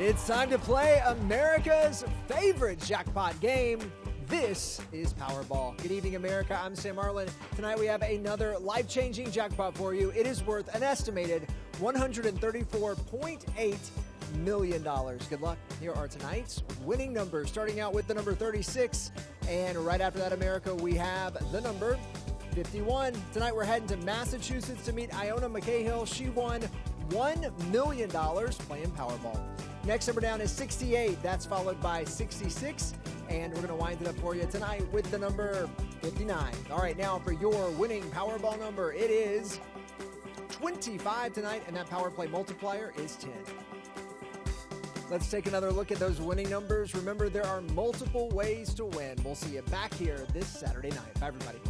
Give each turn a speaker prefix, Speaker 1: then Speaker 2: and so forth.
Speaker 1: It's time to play America's favorite jackpot game. This is Powerball. Good evening, America. I'm Sam Arlen. Tonight we have another life changing jackpot for you. It is worth an estimated $134.8 million. Good luck. Here are tonight's winning numbers, starting out with the number 36. And right after that, America, we have the number 51. Tonight we're heading to Massachusetts to meet Iona McCahill. She won $1 million playing Powerball. Next number down is 68. That's followed by 66. And we're going to wind it up for you tonight with the number 59. All right, now for your winning Powerball number, it is 25 tonight, and that Power Play multiplier is 10. Let's take another look at those winning numbers. Remember, there are multiple ways to win. We'll see you back here this Saturday night. Bye, everybody.